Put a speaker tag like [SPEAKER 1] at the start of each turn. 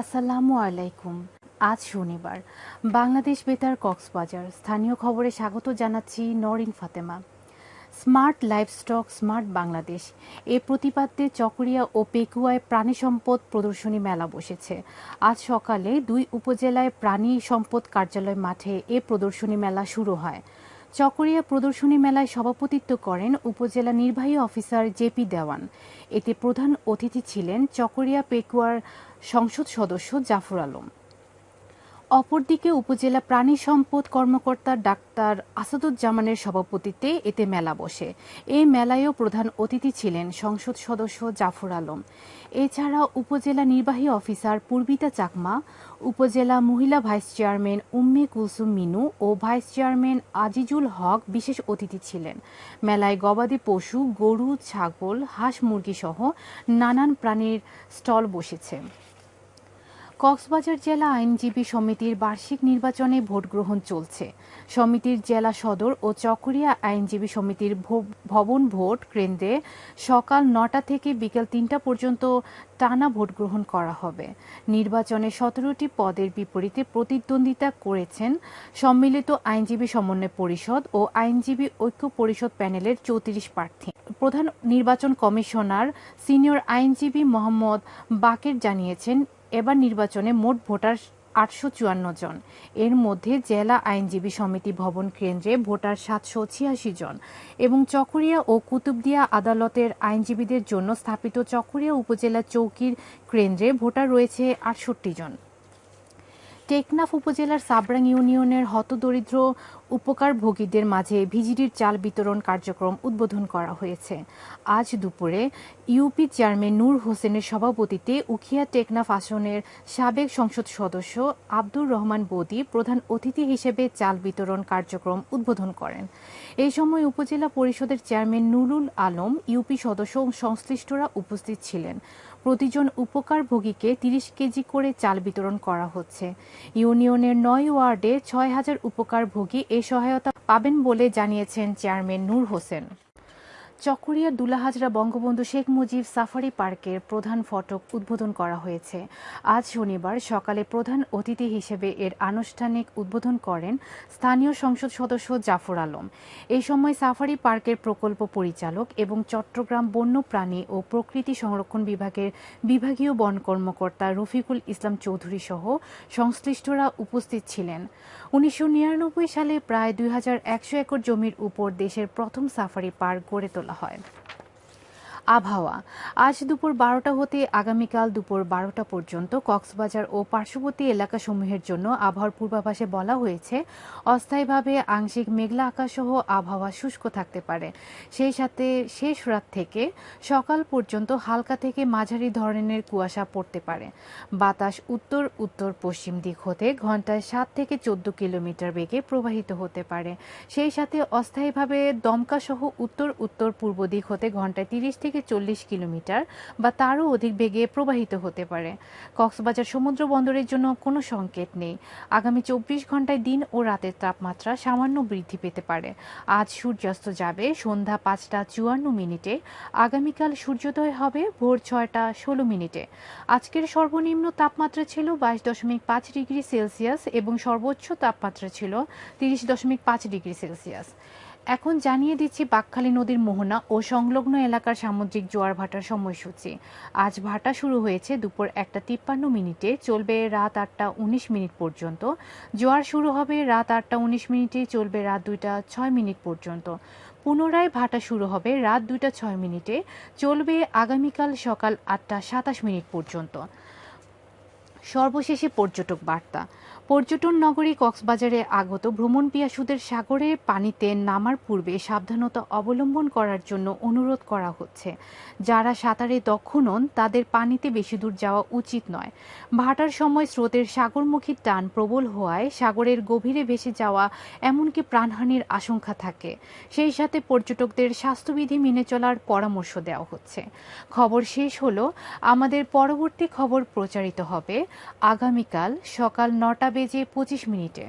[SPEAKER 1] আসসালামু আলাইকুম। আজ শনিবার। বাংলাদেশ বেতার কক্সবাজার। স্থানীয় খবরে স্বাগত জানাচ্ছি Norin Fatema. Smart livestock, smart Bangladesh. এ প্রতিপাদ্যে চকরিয়া ও পেকুয়ায় প্রাণী সম্পদ প্রদর্শনী মেলা বসেছে। আজ সকালে দুই উপজেলায় প্রাণী সম্পদ কার্যালয় মাঠে এ প্রদর্শনী মেলা শুরু হয়। চকরিয়া প্রদর্শনী মেলায় সভাপতিত্ব করেন উপজেলা নির্বাহী অফিসার জেপি দেওয়ান। এতে প্রধান অতিথি ছিলেন চকরিয়া পেকুয়ার সংসদ সদস্য জাফর আলম। অপরদিকে উপজেলা প্রাণী সম্পদ কর্মকর্তা ডাক্তার আসাদুজ্জামানের সভাপতিত্বে এতে মেলা বসে। এই মেলায়ও প্রধান অতিথি ছিলেন সংসদ সদস্য জাফর আলম। এছাড়া উপজেলা নির্বাহী অফিসার পূর্বিতা চাকমা, উপজেলা মহিলা ভাইস চেয়ারম্যান উম্মে কুলসুম মিনু ও ভাইস চেয়ারম্যান আজিজুল হক বিশেষ অতিথি ছিলেন। মেলায় গবাদি পশু, গরু, ছাগল, হাঁস মুরগি সহ নানান প্রাণীর স্টল বসেছে। কক্সবাজার জেলা আইনজীবী সমিতির বার্ষিক নির্বাচনে ভোট গ্রহণ চলছে। সমিতির জেলা সদর ও চকরিয়া আইনজীবী সমিতির ভবন ভোট কেন্দ্রে সকাল নটা থেকে বিকেল তিনটা পর্যন্ত টানা ভোট গ্রহণ করা হবে। নির্বাচনে সতেরোটি পদের বিপরীতে প্রতিদ্বন্দ্বিতা করেছেন সম্মিলিত আইনজীবী সমন্বয় পরিষদ ও আইনজীবী ঐক্য পরিষদ প্যানেলের চৌত্রিশ প্রার্থী। প্রধান নির্বাচন কমিশনার সিনিয়র আইনজীবী মোহাম্মদ বাকের জানিয়েছেন এবার নির্বাচনে মোট ভোটার আটশো চুয়ান্ন জন। এর মধ্যে জেলা আইনজীবী সমিতি ভবন কেন্দ্রে ভোটার সাতশো ছিয়াশি জন এবং চকরিয়া ও কুতুবদিয়া আদালতের আইনজীবীদের জন্য স্থাপিত চকরিয়া উপজেলা চৌকির কেন্দ্রে ভোটার রয়েছে আটষট্টি জন। টেকনাফ উপজেলার সাবরাং ইউনিয়নের হতদরিদ্র উপকারভোগীদের মাঝে ভিজিডির চাল বিতরণ কার্যক্রম উদ্বোধন করা হয়েছে। আজ দুপুরে ইউপি চেয়ারম্যান নূর হোসেনের সভাপতিত্বে উখিয়া টেকনাফ আসনের সাবেক সংসদ সদস্য আব্দুর রহমান বদি প্রধান অতিথি হিসেবে চাল বিতরণ কার্যক্রম উদ্বোধন করেন। এই সময় উপজেলা পরিষদের চেয়ারম্যান নুরুল আলম, ইউপি সদস্য সংশ্লিষ্টরা উপস্থিত ছিলেন। প্রতিজন উপকার উপকারভোগীকে তিরিশ কেজি করে চাল বিতরণ করা হচ্ছে। ইউনিয়নের নয় ওয়ার্ডে ছয় হাজার উপকার ভোগী এ সহায়তা পাবেন বলে জানিয়েছেন চেয়ারম্যান নূর হোসেন। চকরিয়া দুলাহাজরা বঙ্গবন্ধু শেখ মুজিব সাফারি পার্কের প্রধান ফটক উদ্বোধন করা হয়েছে। আজ শনিবার সকালে প্রধান অতিথি হিসেবে এর আনুষ্ঠানিক উদ্বোধন করেন স্থানীয় সংসদ সদস্য জাফর আলম। এই সময় সাফারি পার্কের প্রকল্প পরিচালক এবং চট্টগ্রাম বন্যপ্রাণী ও প্রকৃতি সংরক্ষণ বিভাগের বিভাগীয় বন কর্মকর্তা রফিকুল ইসলাম চৌধুরী সহ সংশ্লিষ্টরা উপস্থিত ছিলেন। উনিশশো নিরানব্বই সালে প্রায় দুই হাজার একশো একর জমির উপর দেশের প্রথম সাফারি পার্ক গড়ে তোলা হয় আবহাওয়া। আজ দুপুর বারোটা হতে আগামীকাল দুপুর বারোটা পর্যন্ত কক্সবাজার ও পার্শ্ববর্তী এলাকাসমূহের জন্য আবহাওয়ার পূর্বাভাসে বলা হয়েছে, অস্থায়ীভাবে আংশিক মেঘলা আকাশসহ আবহাওয়া শুষ্ক থাকতে পারে। সেই সাথে শেষ রাত থেকে সকাল পর্যন্ত হালকা থেকে মাঝারি ধরনের কুয়াশা পড়তে পারে। বাতাস উত্তর উত্তর পশ্চিম দিক হতে ঘন্টায় সাত থেকে চোদ্দ কিলোমিটার বেগে প্রবাহিত হতে পারে। সেই সাথে অস্থায়ীভাবে দমকাসহ উত্তর উত্তর পূর্ব দিক হতে ঘন্টায় তিরিশ থেকে থেকে চল্লিশ কিলোমিটার বা তারও অধিক বেগে প্রবাহিত হতে পারে। কক্সবাজার সমুদ্র বন্দরের জন্য কোনো সংকেত নেই। আগামী চব্বিশ ঘন্টায় দিন ও রাতের তাপমাত্রা সামান্য বৃদ্ধি পেতে পারে। আজ সূর্যাস্ত যাবে সন্ধ্যা পাঁচটা চুয়ান্ন মিনিটে। আগামীকাল সূর্যোদয় হবে ভোর ছয়টা ষোলো মিনিটে। আজকের সর্বনিম্ন তাপমাত্রা ছিল বাইশ দশমিক পাঁচ ডিগ্রি সেলসিয়াস এবং সর্বোচ্চ তাপমাত্রা ছিল তিরিশ দশমিক পাঁচ ডিগ্রি সেলসিয়াস। এখন জানিয়ে দিচ্ছি বাকখালী নদীর মোহনা ও সংলগ্ন এলাকার সামুদ্রিক জোয়ার ভাটার সময়সূচি। আজ ভাটা শুরু হয়েছে দুপুর একটা তিপ্পান্ন মিনিটে, চলবে রাত আটটা উনিশ মিনিট পর্যন্ত। জোয়ার শুরু হবে রাত আটটা উনিশ মিনিটে, চলবে রাত দুইটা ছয় মিনিট পর্যন্ত। পুনরায় ভাটা শুরু হবে রাত দুইটা ছয় মিনিটে, চলবে আগামীকাল সকাল আটটা সাতাশ মিনিট পর্যন্ত। সর্বশেষে পর্যটক বার্তা। পর্যটন নগরী কক্সবাজারে আগত ভ্রমণ পিয়াসুদের সাগরের পানিতে নামার পূর্বে সাবধানতা অবলম্বন করার জন্য অনুরোধ করা হচ্ছে। যারা সাঁতারে দক্ষ নন, তাদের পানিতে বেশি দূর যাওয়া উচিত নয়। ভাটার সময় স্রোতের সাগরমুখী টান প্রবল হওয়ায় সাগরের গভীরে ভেসে যাওয়া এমনকি প্রাণহানির আশঙ্কা থাকে। সেই সাথে পর্যটকদের স্বাস্থ্যবিধি মেনে চলার পরামর্শ দেওয়া হচ্ছে। খবর শেষ হলো, আমাদের পরবর্তী খবর প্রচারিত হবে আগামীকাল সকাল নটা বেজে পঁচিশ মিনিটে।